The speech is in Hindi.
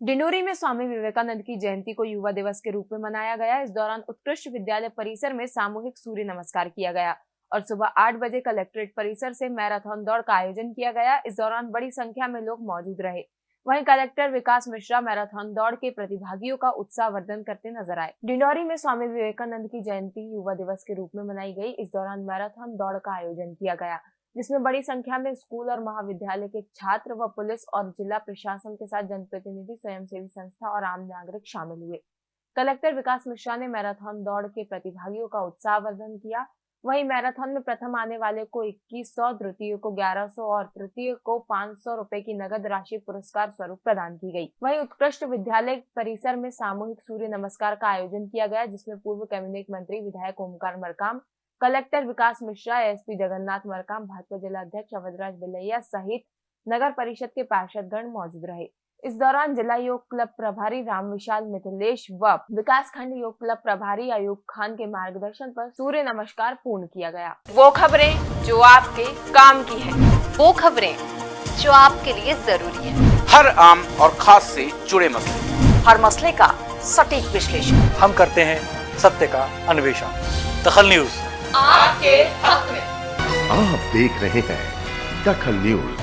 डिंडोरी में स्वामी विवेकानंद की जयंती को युवा दिवस के रूप में मनाया गया। इस दौरान उत्कृष्ट विद्यालय परिसर में सामूहिक सूर्य नमस्कार किया गया और सुबह आठ बजे कलेक्ट्रेट परिसर से मैराथन दौड़ का आयोजन किया गया। इस दौरान बड़ी संख्या में लोग मौजूद रहे। वहीं कलेक्टर विकास मिश्रा मैराथन दौड़ के प्रतिभागियों का उत्साह वर्धन करते नज़र आए। डिंडोरी में स्वामी विवेकानंद की जयंती युवा दिवस के रूप में मनाई गई। इस दौरान मैराथन दौड़ का आयोजन किया गया। जिसमें बड़ी संख्या में स्कूल और महाविद्यालय के छात्र व पुलिस और जिला प्रशासन के साथ जनप्रतिनिधि, स्वयंसेवी संस्था और आम नागरिक शामिल हुए। कलेक्टर विकास मिश्रा ने मैराथन दौड़ के प्रतिभागियों का उत्साहवर्धन किया। वहीं मैराथन में प्रथम आने वाले को इक्कीस सौ, द्वितीय को ग्यारह सौ और तृतीय को पाँच सौ रूपए की नगद राशि पुरस्कार स्वरूप प्रदान की गई। वहीं उत्कृष्ट विद्यालय परिसर में सामूहिक सूर्य नमस्कार का आयोजन किया गया, जिसमें पूर्व कैबिनेट मंत्री विधायक ओमकार मरकाम कलेक्टर विकास मिश्रा एसपी जगन्नाथ मरकाम भाजपा जिला अध्यक्ष अवधराज बिलैया सहित नगर परिषद के पार्षदगण मौजूद रहे। इस दौरान जिला योग क्लब प्रभारी राम विशाल मिथिलेश व विकास खंड योग क्लब प्रभारी अयूब खान के मार्गदर्शन पर सूर्य नमस्कार पूर्ण किया गया। वो खबरें जो आपके काम की है। वो खबरें जो आपके लिए ज़रूरी है। हर आम और खास से जुड़े मसले। हर मसले का सटीक विश्लेषण। हम करते हैं सत्य का अन्वेषण। दखल न्यूज़। आपके हक में। आप देख रहे हैं दखल न्यूज़।